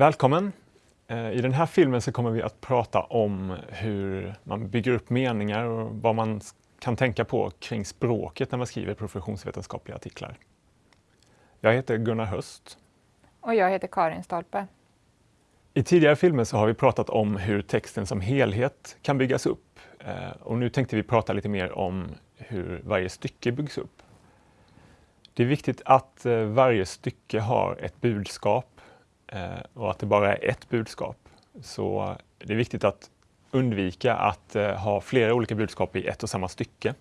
Välkommen! Eh, I den här filmen så kommer vi att prata om hur man bygger upp meningar och vad man kan tänka på kring språket när man skriver professionsvetenskapliga artiklar. Jag heter Gunnar Höst. Och jag heter Karin Stolpe. I tidigare filmer så har vi pratat om hur texten som helhet kan byggas upp. Eh, och nu tänkte vi prata lite mer om hur varje stycke byggs upp. Det är viktigt att eh, varje stycke har ett budskap Eh, och att det bara är ett budskap. Så det är viktigt att undvika att eh, ha flera olika budskap i ett och samma stycke.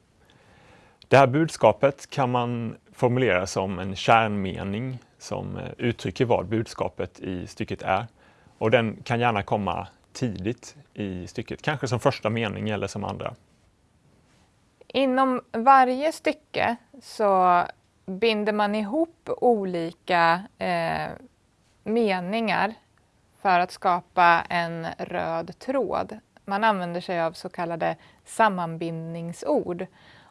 Det här budskapet kan man formulera som en kärnmening som eh, uttrycker vad budskapet i stycket är. Och den kan gärna komma tidigt i stycket, kanske som första mening eller som andra. Inom varje stycke så binder man ihop olika eh, meningar för att skapa en röd tråd. Man använder sig av så kallade sammanbindningsord.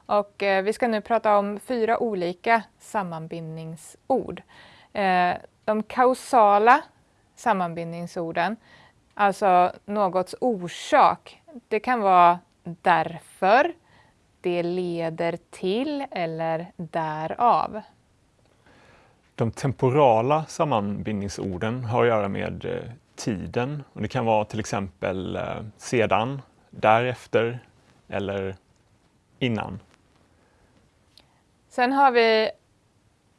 Och eh, vi ska nu prata om fyra olika sammanbindningsord. Eh, de kausala sammanbindningsorden, alltså någots orsak. Det kan vara därför, det leder till eller därav. De temporala sammanbindningsorden har att göra med eh, tiden. Och det kan vara till exempel eh, sedan, därefter eller innan. Sen har vi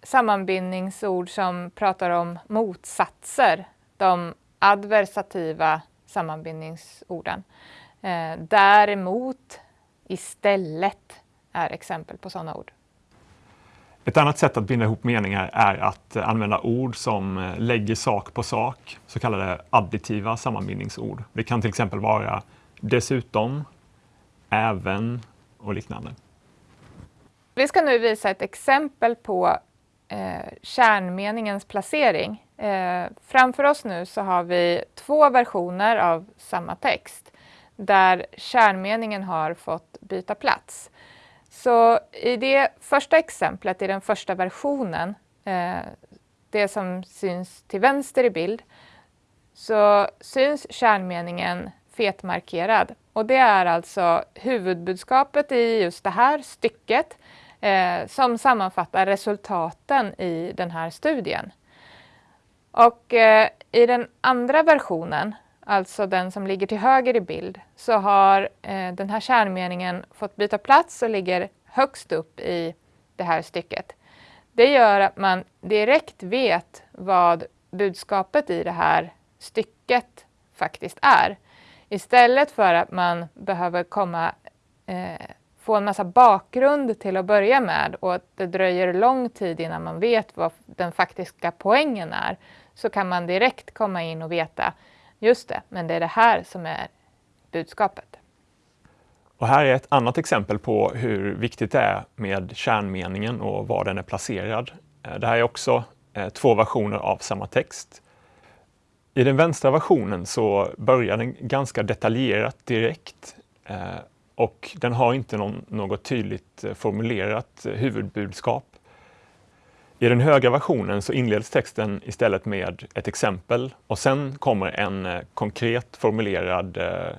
sammanbindningsord som pratar om motsatser. De adversativa sammanbindningsorden. Eh, däremot, istället är exempel på sådana ord. Ett annat sätt att binda ihop meningar är att använda ord som eh, lägger sak på sak, så kallade additiva sammanbindningsord. Det kan till exempel vara dessutom, även och liknande. Vi ska nu visa ett exempel på eh, kärnmeningens placering. Eh, framför oss nu så har vi två versioner av samma text där kärnmeningen har fått byta plats. Så i det första exemplet, i den första versionen, eh, det som syns till vänster i bild, så syns kärnmeningen fetmarkerad. Och det är alltså huvudbudskapet i just det här stycket eh, som sammanfattar resultaten i den här studien. Och eh, i den andra versionen, alltså den som ligger till höger i bild, så har eh, den här kärnmeningen fått byta plats och ligger högst upp i det här stycket. Det gör att man direkt vet vad budskapet i det här stycket faktiskt är. Istället för att man behöver komma, eh, få en massa bakgrund till att börja med och att det dröjer lång tid innan man vet vad den faktiska poängen är, så kan man direkt komma in och veta Just det, men det är det här som är budskapet. Och här är ett annat exempel på hur viktigt det är med kärnmeningen och var den är placerad. Eh, det här är också eh, två versioner av samma text. I den vänstra versionen så börjar den ganska detaljerat direkt eh, och den har inte någon, något tydligt formulerat huvudbudskap. I den högra versionen så inleds texten istället med ett exempel och sen kommer en eh, konkret formulerad eh,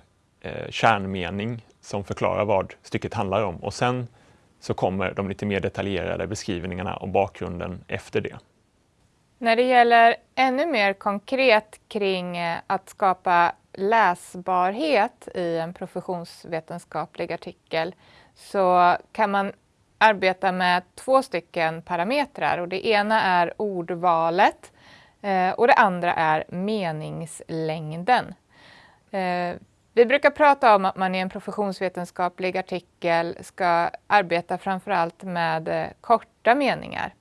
eh, kärnmening som förklarar vad stycket handlar om och sen så kommer de lite mer detaljerade beskrivningarna och bakgrunden efter det. När det gäller ännu mer konkret kring eh, att skapa läsbarhet i en professionsvetenskaplig artikel så kan man arbetar med två stycken parametrar och det ena är ordvalet eh, och det andra är meningslängden. Eh, vi brukar prata om att man i en professionsvetenskaplig artikel ska arbeta framförallt med eh, korta meningar.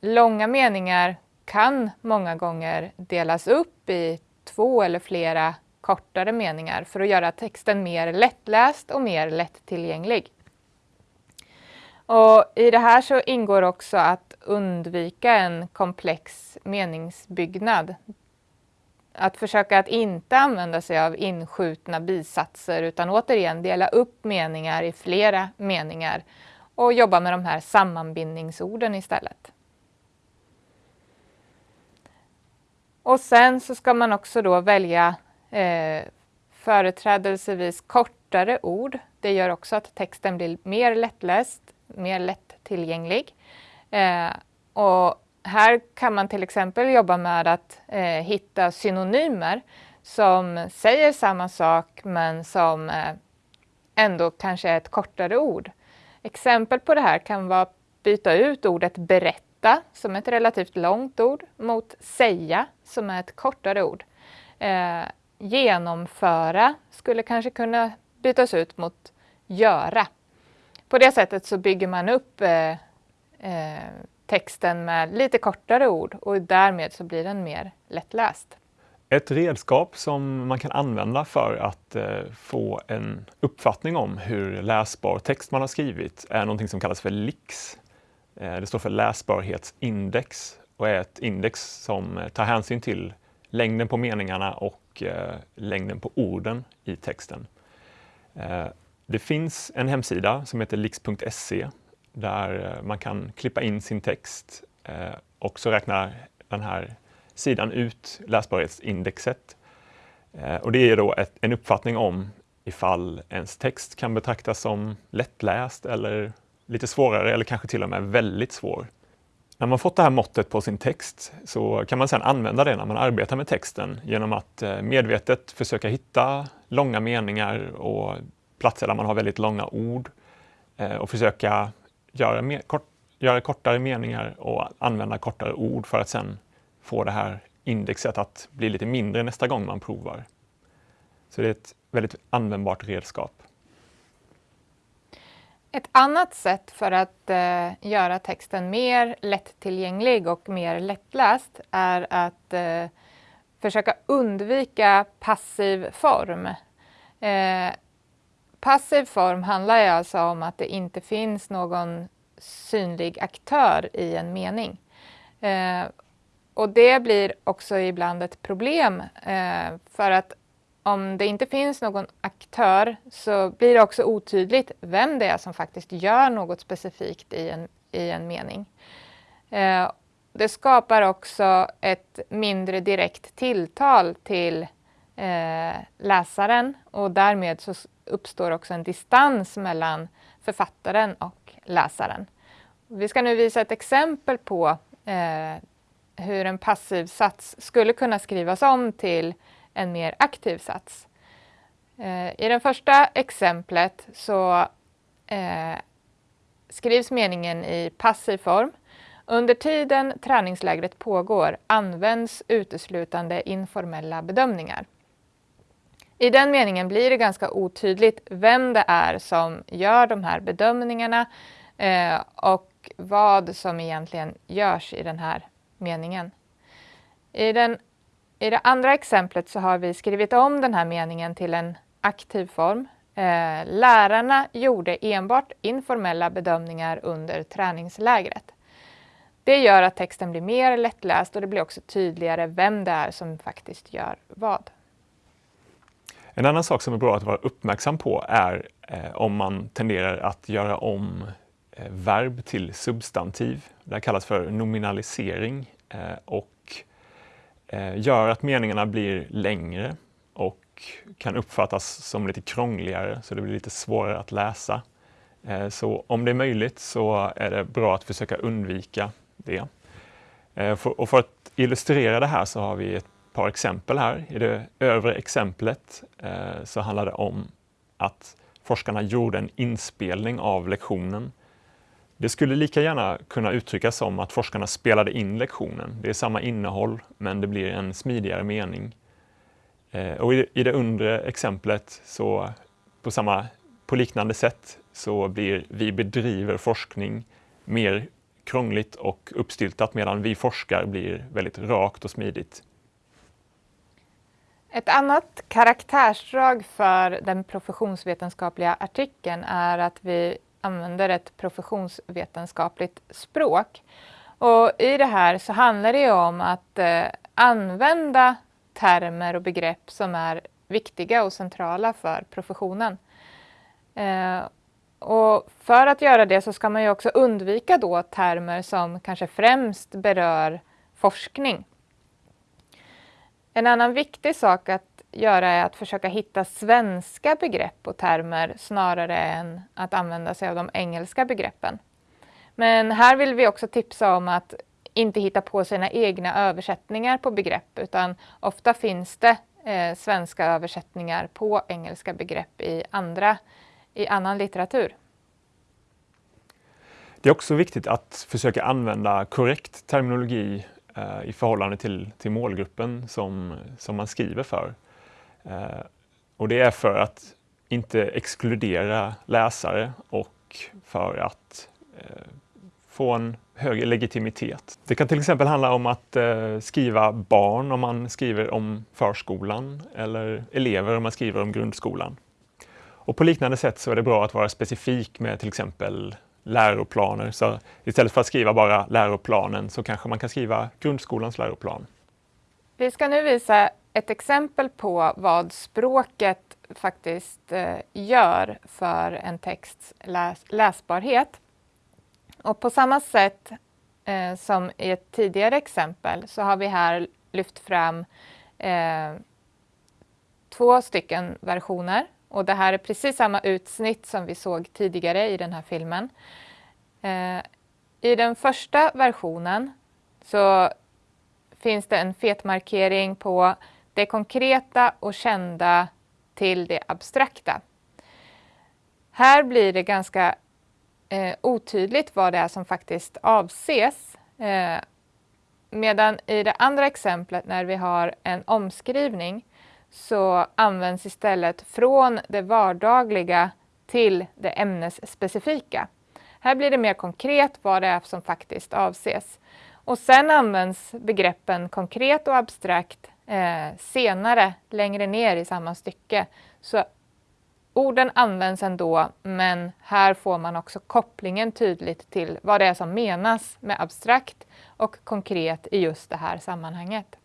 Långa meningar kan många gånger delas upp i två eller flera kortare meningar för att göra texten mer lättläst och mer lättillgänglig. Och I det här så ingår också att undvika en komplex meningsbyggnad. Att försöka att inte använda sig av inskjutna bisatser utan återigen dela upp meningar i flera meningar och jobba med de här sammanbindningsorden istället. Och sen så ska man också då välja eh, företrädelsevis kortare ord. Det gör också att texten blir mer lättläst, mer lättillgänglig. Eh, och här kan man till exempel jobba med att eh, hitta synonymer som säger samma sak men som eh, ändå kanske är ett kortare ord. Exempel på det här kan vara att byta ut ordet berätta som ett relativt långt ord mot säga som är ett kortare ord. Eh, genomföra skulle kanske kunna bytas ut mot göra. På det sättet så bygger man upp eh, eh, texten med lite kortare ord och därmed så blir den mer lättläst. Ett redskap som man kan använda för att eh, få en uppfattning om hur läsbar text man har skrivit är något som kallas för LIX. Eh, det står för läsbarhetsindex och är ett index som eh, tar hänsyn till längden på meningarna och eh, längden på orden i texten. Eh, det finns en hemsida som heter lix.se där eh, man kan klippa in sin text eh, och så räknar den här sidan ut läsbarhetsindexet. Eh, och det är då ett, en uppfattning om ifall ens text kan betraktas som lättläst eller lite svårare eller kanske till och med väldigt svår. När man fått det här måttet på sin text så kan man sedan använda det när man arbetar med texten genom att medvetet försöka hitta långa meningar och platser där man har väldigt långa ord eh, och försöka göra, mer, kort, göra kortare meningar och använda kortare ord för att sedan få det här indexet att bli lite mindre nästa gång man provar. Så det är ett väldigt användbart redskap. Ett annat sätt för att eh, göra texten mer lättillgänglig och mer lättläst är att eh, försöka undvika passiv form. Eh, passiv form handlar alltså om att det inte finns någon synlig aktör i en mening. Eh, och det blir också ibland ett problem eh, för att om det inte finns någon aktör så blir det också otydligt vem det är som faktiskt gör något specifikt i en, i en mening. Eh, det skapar också ett mindre direkt tilltal till eh, läsaren och därmed så uppstår också en distans mellan författaren och läsaren. Vi ska nu visa ett exempel på eh, hur en passiv sats skulle kunna skrivas om till en mer aktiv sats. Eh, I det första exemplet så eh, skrivs meningen i passiv form. Under tiden träningslägret pågår används uteslutande informella bedömningar. I den meningen blir det ganska otydligt vem det är som gör de här bedömningarna eh, och vad som egentligen görs i den här meningen. I den i det andra exemplet så har vi skrivit om den här meningen till en aktiv form. Eh, lärarna gjorde enbart informella bedömningar under träningslägret. Det gör att texten blir mer lättläst och det blir också tydligare vem det är som faktiskt gör vad. En annan sak som är bra att vara uppmärksam på är eh, om man tenderar att göra om eh, verb till substantiv. Det här kallas för nominalisering eh, och eh, gör att meningarna blir längre och kan uppfattas som lite krångligare så det blir lite svårare att läsa. Eh, så om det är möjligt så är det bra att försöka undvika det. Eh, och för att illustrera det här så har vi ett par exempel här. I det övre exemplet eh, så handlar det om att forskarna gjorde en inspelning av lektionen det skulle lika gärna kunna uttryckas som att forskarna spelade in lektionen. Det är samma innehåll, men det blir en smidigare mening. Eh, och i det undre exemplet, så på, samma, på liknande sätt, så blir vi bedriver forskning mer krångligt och uppstyltat medan vi forskar blir väldigt rakt och smidigt. Ett annat karaktärsdrag för den professionsvetenskapliga artikeln är att vi använder ett professionsvetenskapligt språk. Och I det här så handlar det om att eh, använda termer och begrepp som är viktiga och centrala för professionen. Eh, och för att göra det så ska man ju också undvika då termer som kanske främst berör forskning. En annan viktig sak att göra är att försöka hitta svenska begrepp och termer snarare än att använda sig av de engelska begreppen. Men här vill vi också tipsa om att inte hitta på sina egna översättningar på begrepp utan ofta finns det eh, svenska översättningar på engelska begrepp i, andra, i annan litteratur. Det är också viktigt att försöka använda korrekt terminologi eh, i förhållande till, till målgruppen som, som man skriver för. Eh, och det är för att inte exkludera läsare och för att eh, få en högre legitimitet. Det kan till exempel handla om att eh, skriva barn om man skriver om förskolan eller elever om man skriver om grundskolan. Och på liknande sätt så är det bra att vara specifik med till exempel läroplaner. Så istället för att skriva bara läroplanen så kanske man kan skriva grundskolans läroplan. Vi ska nu visa ett exempel på vad språket faktiskt eh, gör för en texts läs läsbarhet. Och på samma sätt eh, som i ett tidigare exempel så har vi här lyft fram eh, två stycken versioner. Och det här är precis samma utsnitt som vi såg tidigare i den här filmen. Eh, I den första versionen så finns det en fetmarkering på det konkreta och kända till det abstrakta. Här blir det ganska eh, otydligt vad det är som faktiskt avses. Eh, medan i det andra exemplet när vi har en omskrivning så används istället från det vardagliga till det ämnesspecifika. Här blir det mer konkret vad det är som faktiskt avses. Och sen används begreppen konkret och abstrakt eh, senare, längre ner i samma stycke. Så orden används ändå, men här får man också kopplingen tydligt till vad det är som menas med abstrakt och konkret i just det här sammanhanget.